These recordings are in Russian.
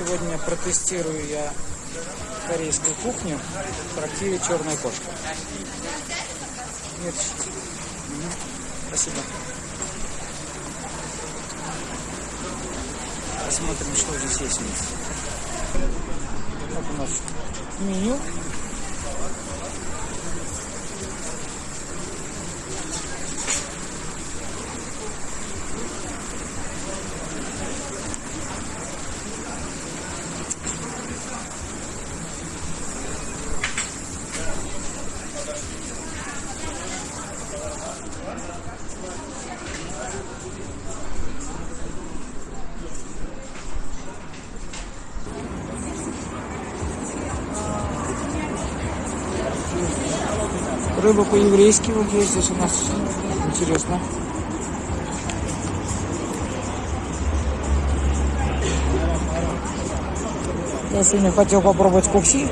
Сегодня протестирую я корейскую кухню в трактире «Черная кошка». Нет. Спасибо. Посмотрим, что здесь есть. Вот у нас меню. Рыба по-еврейски вот есть здесь у нас. Интересно. Я сегодня хотел попробовать кукси.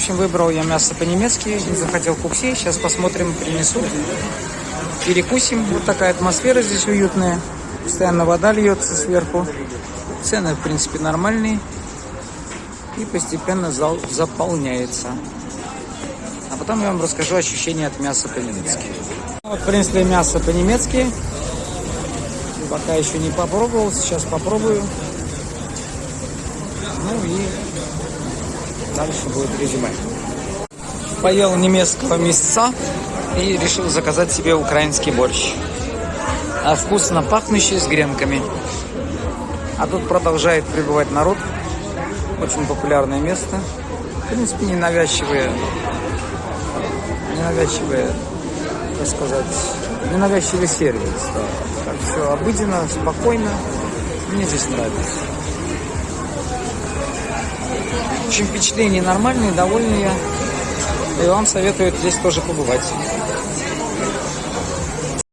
Общем, выбрал я мясо по-немецки, не захотел кукси. Сейчас посмотрим, принесут. Перекусим. Вот такая атмосфера здесь уютная. Постоянно вода льется сверху. Цены, в принципе, нормальные. И постепенно зал заполняется. А потом я вам расскажу ощущения от мяса по-немецки. Вот принесли мясо по-немецки. Пока еще не попробовал, сейчас попробую. Ну и дальше будет резюме. Поел немецкого мяса и решил заказать себе украинский борщ. А вкусно пахнущий с гренками. А тут продолжает прибывать народ. Очень популярное место. В принципе, ненавязчивые, ненавязчивые, так сказать, ненавязчивый сервис. Так все обыденно, спокойно. Мне здесь нравится. В общем, впечатления нормальные, довольные. И вам советую здесь тоже побывать.